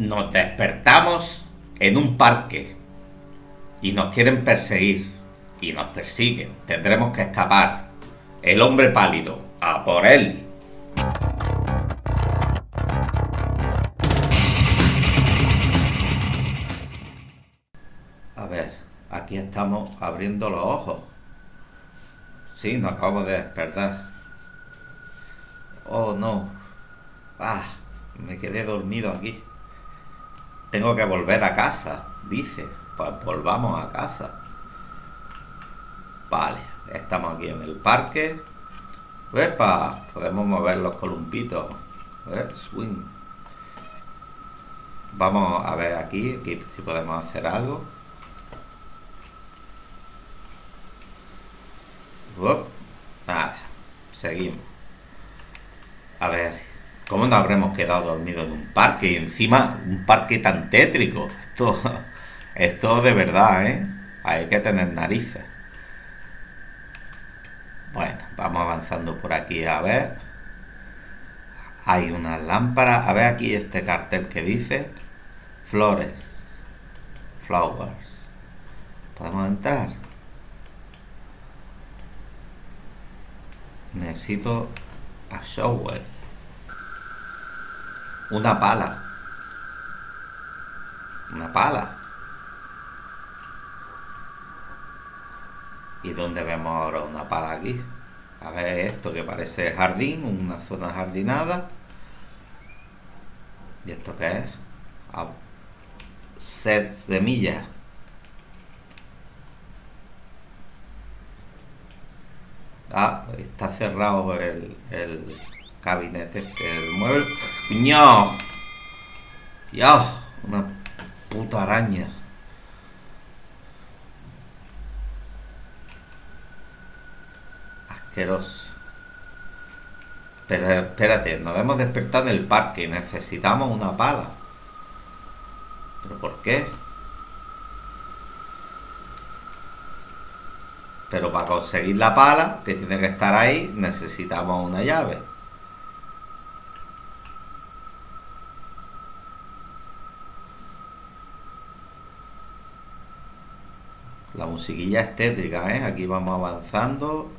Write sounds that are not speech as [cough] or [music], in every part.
Nos despertamos en un parque y nos quieren perseguir y nos persiguen. Tendremos que escapar. El hombre pálido, a por él. A ver, aquí estamos abriendo los ojos. Sí, nos acabamos de despertar. Oh, no. Ah, me quedé dormido aquí. Tengo que volver a casa, dice. Pues volvamos a casa. Vale, estamos aquí en el parque. ¡Epa! Podemos mover los columpitos. Swing. Vamos a ver aquí, si podemos hacer algo. Seguimos. A ver, ¿cómo nos habremos quedado dormidos en un parque? Y encima, un parque tan tétrico. Esto, esto de verdad, ¿eh? Hay que tener narices. Bueno, vamos avanzando por aquí a ver. Hay una lámpara. A ver aquí este cartel que dice Flores. Flowers. ¿Podemos entrar? Necesito a shower. Una pala. Una pala. ¿Y dónde vemos ahora una pala aquí? A ver esto que parece jardín, una zona jardinada. ¿Y esto qué es? A set semillas. Ah, está cerrado el, el gabinete, el mueble. ¡No! ¡Ya! Una puta araña. Asqueroso. Pero espérate, nos hemos despertado en el parque necesitamos una pala. ¿Pero por qué? Pero para conseguir la pala, que tiene que estar ahí, necesitamos una llave. La musiquilla es tétrica, ¿eh? Aquí vamos avanzando.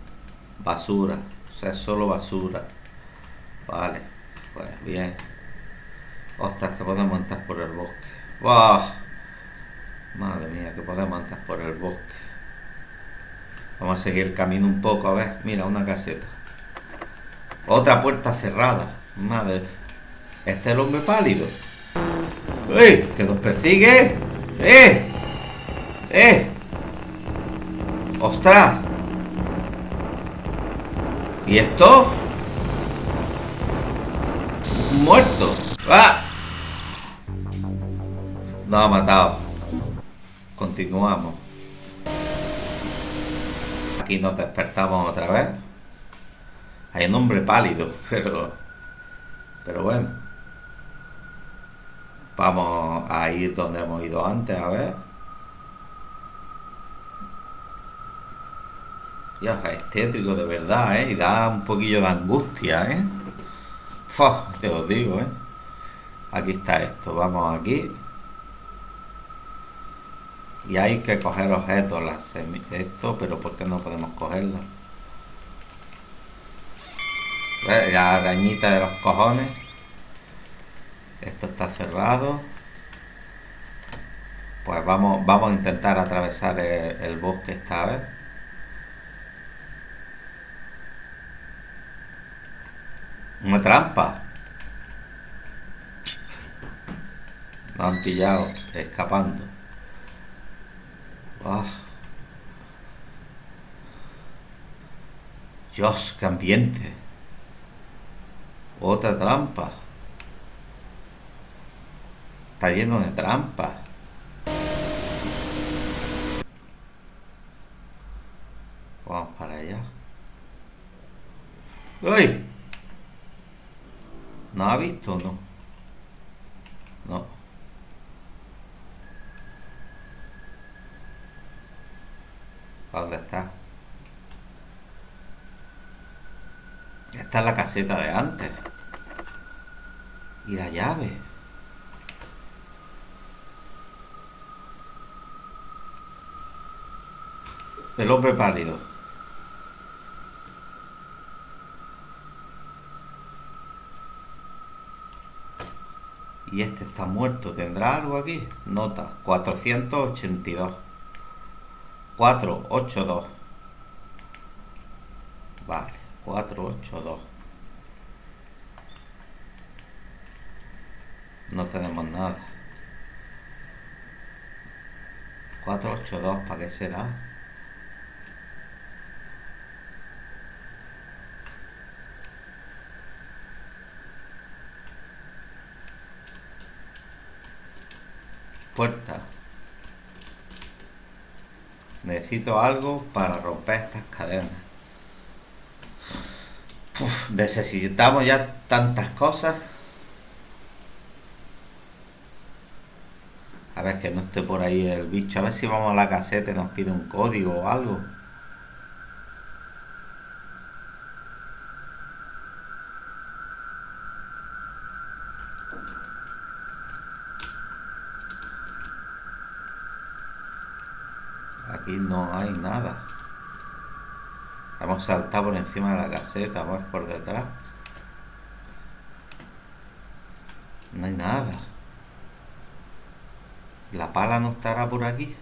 Basura. O sea, es solo basura. Vale. Pues bien. Ostras, que podemos entrar por el bosque. ¡Wow! Madre mía, que podemos entrar por el bosque. Vamos a seguir el camino un poco, a ver. Mira, una caseta. Otra puerta cerrada. Madre. Este es el hombre pálido. ¡Uy! ¡Que nos persigue! ¡Eh! ¡Eh! ¡Ostras! ¿Y esto? Muerto. ¡Ah! Nos ha matado. Continuamos. Aquí nos despertamos otra vez. Hay un hombre pálido, [laughs] pero... Pero bueno. Vamos a ir donde hemos ido antes, a ver. Dios, es tétrico de verdad, ¿eh? Y da un poquillo de angustia, ¿eh? Fua, te os digo, ¿eh? Aquí está esto, vamos aquí. Y hay que coger objetos, las esto, pero ¿por qué no podemos cogerlo? La arañita de los cojones. Esto está cerrado. Pues vamos, vamos a intentar atravesar el, el bosque esta vez. Una trampa. Nos han pillado escapando. Oh. Dios, qué ambiente. Otra trampa. Está lleno de trampas. Vamos para allá. ¡Uy! no ha visto? No. No. ¿Dónde está? Esta es la caseta de antes. Y la llave. El hombre pálido. Este está muerto. ¿Tendrá algo aquí? Nota. 482. 482. Vale. 482. No tenemos nada. 482, ¿para qué será? Necesito algo para romper estas cadenas. necesitamos ya tantas cosas. A ver que no esté por ahí el bicho. A ver si vamos a la caseta y nos pide un código o algo. Aquí no hay nada. Hemos saltado por encima de la caseta, vamos por detrás. No hay nada. La pala no estará por aquí.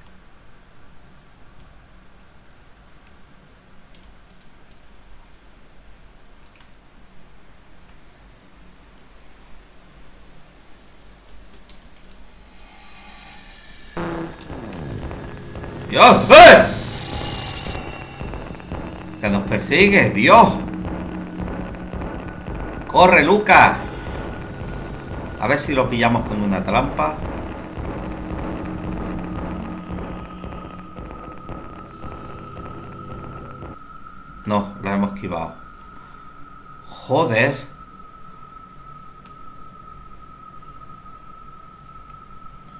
¡Dios! ¡Eh! Que nos persigue, Dios. ¡Corre, Lucas! A ver si lo pillamos con una trampa. No, la hemos esquivado. Joder.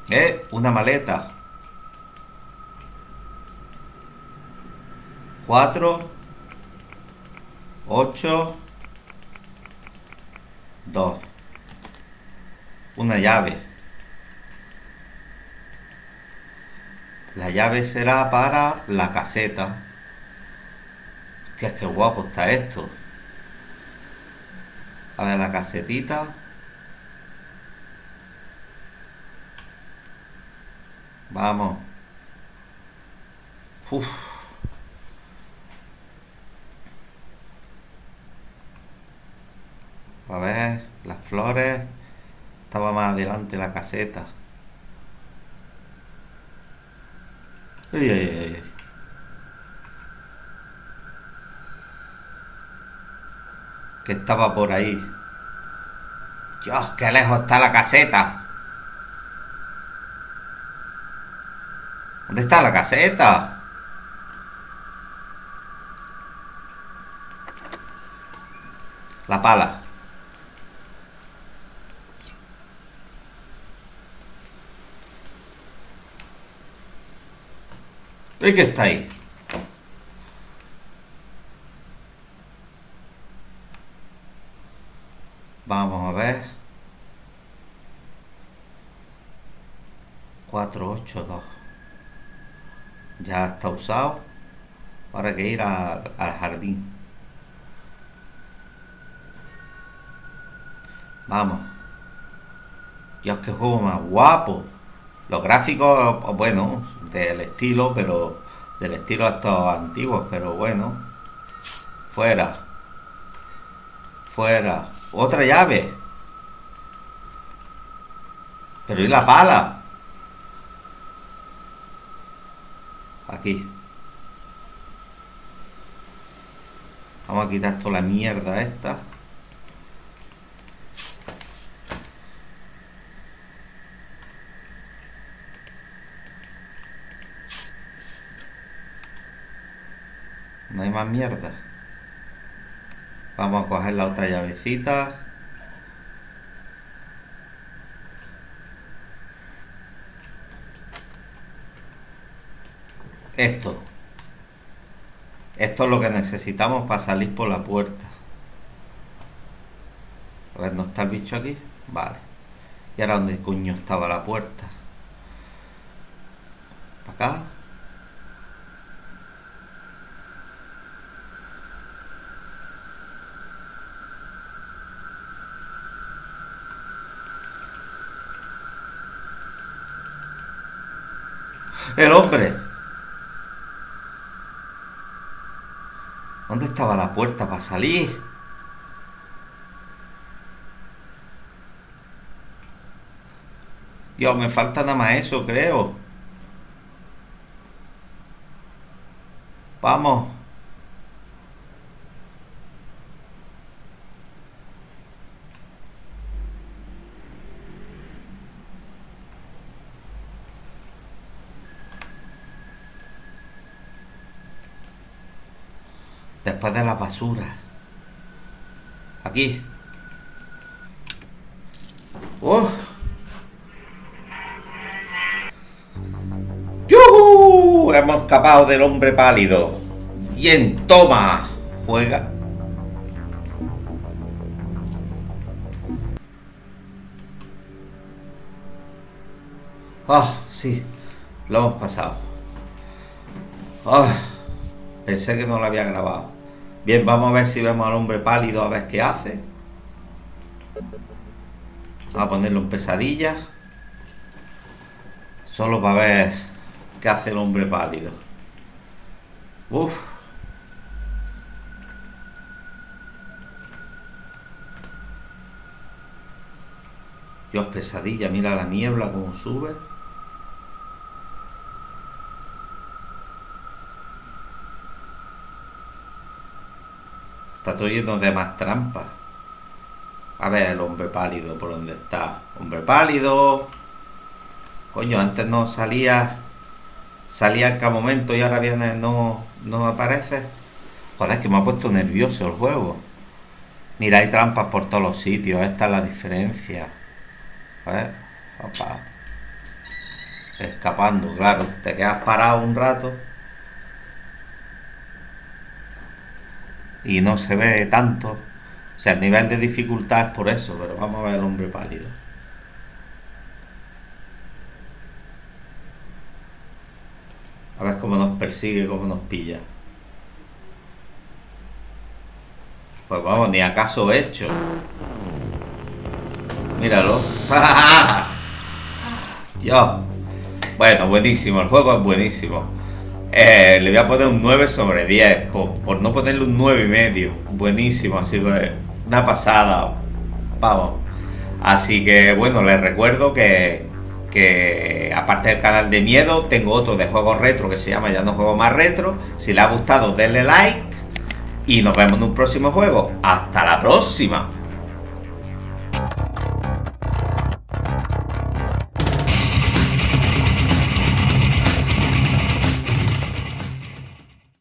Eh, una maleta. Cuatro. Ocho. Dos. Una llave. La llave será para la caseta. Hostia, qué guapo está esto. A ver la casetita. Vamos. Uf. A ver, las flores. Estaba más adelante la caseta. Ay, ay, ay. Que estaba por ahí. Dios, qué lejos está la caseta. ¿Dónde está la caseta? La pala. ¿Y qué está ahí? Vamos a ver. 482. Ya está usado. Ahora hay que ir al, jardín. Vamos. Dios, qué juego más guapo. Los gráficos, bueno, del estilo, pero del estilo estos antiguos, pero bueno. Fuera. Fuera. Otra llave. Pero ¿y la pala? Aquí. Vamos a quitar toda la mierda esta. No hay más mierda. Vamos a coger la otra llavecita. Esto. Esto es lo que necesitamos para salir por la puerta. A ver, ¿no está el bicho aquí? Vale. ¿Y ahora dónde coño estaba la puerta? ¿Para acá? El hombre. ¿Dónde estaba la puerta para salir? Dios, me falta nada más eso, creo. Vamos. Después de la basura. Aquí. ¡Oh! ¡Yuhu! Hemos escapado del hombre pálido. Bien, toma. Juega. Ah, sí. Lo hemos pasado. Ah, pensé que no lo había grabado. Bien, vamos a ver si vemos al hombre pálido, a ver qué hace. Vamos a ponerlo en pesadillas. Solo para ver qué hace el hombre pálido. Uf. Dios, pesadilla, mira la niebla como sube. Está todo lleno de más trampas. A ver el hombre pálido por dónde está. Hombre pálido. Coño, antes no salía. Salía en cada momento y ahora viene, no, no aparece. Joder, es que me ha puesto nervioso el juego. Mira, hay trampas por todos los sitios. Esta es la diferencia. A ver. Opa. Escapando, claro. Te quedas parado un rato. Y no se ve tanto. O sea, el nivel de dificultad es por eso, pero vamos a ver el hombre pálido. A ver cómo nos persigue, cómo nos pilla. Pues vamos, ni acaso hecho. Míralo. [laughs] Yo. Bueno, buenísimo. El juego es buenísimo. Eh, le voy a poner un 9 sobre 10. Por, no ponerle un 9 y medio. Buenísimo. Así que una pasada. Vamos. Así que bueno, les recuerdo que, que aparte del canal de miedo, tengo otro de juegos retro que se llama Ya no juego más retro. Si les ha gustado, denle like. Y nos vemos en un próximo juego. Hasta la próxima.